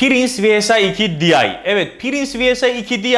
Prince VSI 2 Di. Evet Prince VSI 2 Di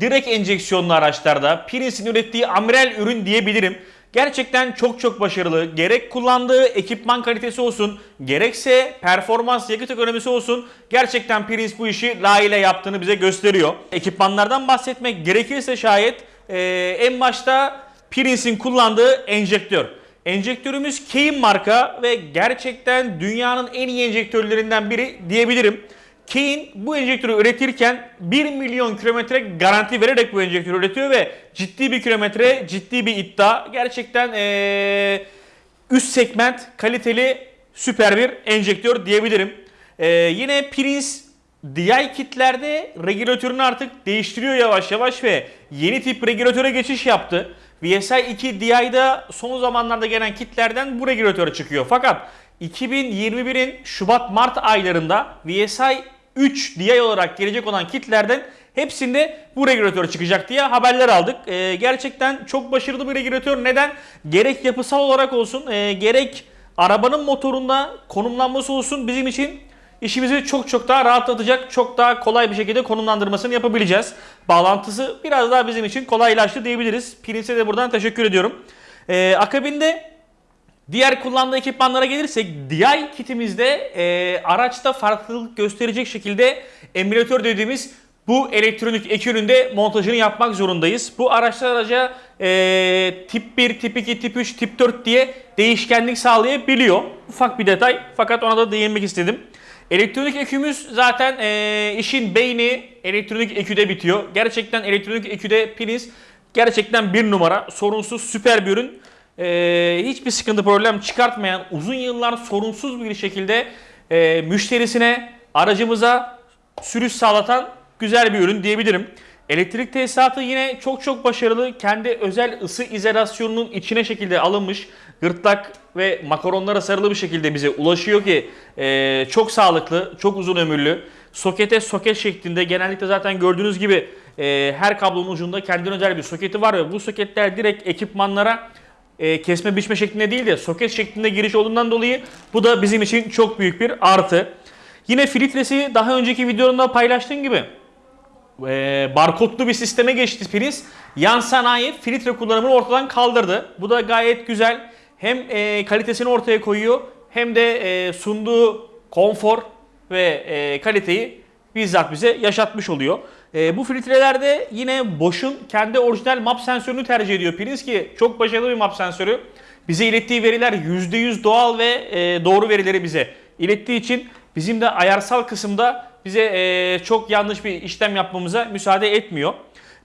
direkt enjeksiyonlu araçlarda Prince'in ürettiği amiral ürün diyebilirim. Gerçekten çok çok başarılı. Gerek kullandığı ekipman kalitesi olsun, gerekse performans yakıt ekonomisi olsun. Gerçekten Prince bu işi layığıyla yaptığını bize gösteriyor. Ekipmanlardan bahsetmek gerekirse şayet eee, en başta Prince'in kullandığı enjektör. Enjektörümüz Keim marka ve gerçekten dünyanın en iyi enjektörlerinden biri diyebilirim. Kein bu enjektörü üretirken 1 milyon kilometre garanti vererek bu enjektörü üretiyor ve ciddi bir kilometre, ciddi bir iddia. Gerçekten eee, üst segment kaliteli süper bir enjektör diyebilirim. Eee, yine Prince DI kitlerde regülatörünü artık değiştiriyor yavaş yavaş ve yeni tip regülatöre geçiş yaptı. VSI 2 DI'da son zamanlarda gelen kitlerden bu regülatör çıkıyor. Fakat 2021'in Şubat-Mart aylarında VSI 3 DI olarak gelecek olan kitlerden hepsinde bu regülatör çıkacak diye haberler aldık. Ee, gerçekten çok başarılı bir regülatör. Neden? Gerek yapısal olarak olsun, e, gerek arabanın motorunda konumlanması olsun bizim için işimizi çok çok daha rahatlatacak, çok daha kolay bir şekilde konumlandırmasını yapabileceğiz. Bağlantısı biraz daha bizim için kolaylaştı diyebiliriz. Prince'e de buradan teşekkür ediyorum. Ee, akabinde Diğer kullandığı ekipmanlara gelirsek DI kitimizde e, araçta farklılık gösterecek şekilde emülatör dediğimiz bu elektronik ek üründe montajını yapmak zorundayız. Bu araçlar araca e, tip 1, tip 2, tip 3, tip 4 diye değişkenlik sağlayabiliyor. Ufak bir detay fakat ona da değinmek istedim. Elektronik ekümüz zaten e, işin beyni elektronik eküde bitiyor. Gerçekten elektronik eküde Prince gerçekten bir numara. Sorunsuz süper bir ürün. Ee, hiçbir sıkıntı problem çıkartmayan uzun yıllar sorunsuz bir şekilde e, müşterisine aracımıza sürüş sağlatan güzel bir ürün diyebilirim. Elektrik tesisatı yine çok çok başarılı. Kendi özel ısı izolasyonunun içine şekilde alınmış gırtlak ve makaronlara sarılı bir şekilde bize ulaşıyor ki e, çok sağlıklı, çok uzun ömürlü. Sokete soket şeklinde genellikle zaten gördüğünüz gibi e, her kablonun ucunda kendine özel bir soketi var ve bu soketler direkt ekipmanlara e, kesme biçme şeklinde değil de soket şeklinde giriş olduğundan dolayı bu da bizim için çok büyük bir artı. Yine filtresi daha önceki videomda paylaştığım gibi e, barkodlu bir sisteme geçti Prince. Yan sanayi filtre kullanımını ortadan kaldırdı. Bu da gayet güzel. Hem e, kalitesini ortaya koyuyor hem de e, sunduğu konfor ve e, kaliteyi bizzat bize yaşatmış oluyor. E, bu filtrelerde yine Bosch'un kendi orijinal map sensörünü tercih ediyor Prince ki çok başarılı bir map sensörü. Bize ilettiği veriler %100 doğal ve e, doğru verileri bize ilettiği için bizim de ayarsal kısımda bize e, çok yanlış bir işlem yapmamıza müsaade etmiyor.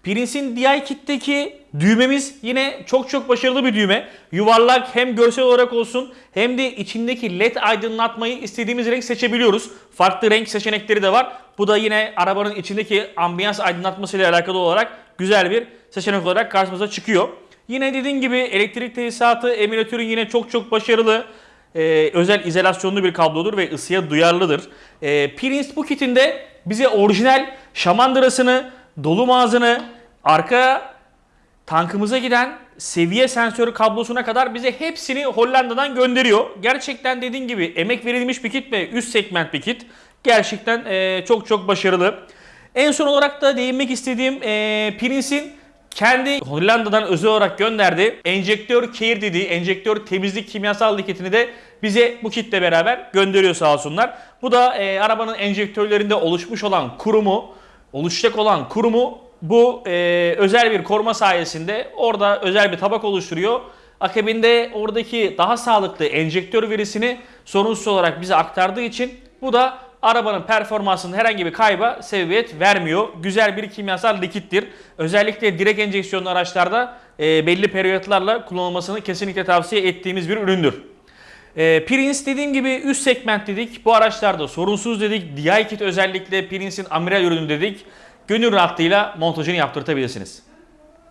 Prince'in DI kitteki düğmemiz yine çok çok başarılı bir düğme. Yuvarlak hem görsel olarak olsun hem de içindeki led aydınlatmayı istediğimiz renk seçebiliyoruz. Farklı renk seçenekleri de var. Bu da yine arabanın içindeki ambiyans aydınlatması ile alakalı olarak güzel bir seçenek olarak karşımıza çıkıyor. Yine dediğim gibi elektrik tesisatı emülatörü yine çok çok başarılı. Ee, özel izolasyonlu bir kablodur ve ısıya duyarlıdır. Ee, Prince bu kitinde bize orijinal şamandırasını, dolum ağzını, arka tankımıza giden seviye sensörü kablosuna kadar bize hepsini Hollanda'dan gönderiyor. Gerçekten dediğim gibi emek verilmiş bir kit ve üst segment bir kit. Gerçekten e, çok çok başarılı. En son olarak da değinmek istediğim e, Prince'in kendi Hollanda'dan özel olarak gönderdiği enjektör care dediği enjektör temizlik kimyasal likitini de bize bu kitle beraber gönderiyor sağ olsunlar. Bu da e, arabanın enjektörlerinde oluşmuş olan kurumu, oluşacak olan kurumu bu e, özel bir koruma sayesinde orada özel bir tabak oluşturuyor. Akabinde oradaki daha sağlıklı enjektör verisini sorunsuz olarak bize aktardığı için bu da arabanın performansının herhangi bir kayba sebebiyet vermiyor. Güzel bir kimyasal likittir. Özellikle direkt enjeksiyonlu araçlarda e, belli periyotlarla kullanılmasını kesinlikle tavsiye ettiğimiz bir üründür. E, Prince dediğim gibi üst segment dedik. Bu araçlarda sorunsuz dedik. DI kit özellikle Prince'in amiral ürünü dedik. Gönül rahatlığıyla montajını yaptırtabilirsiniz.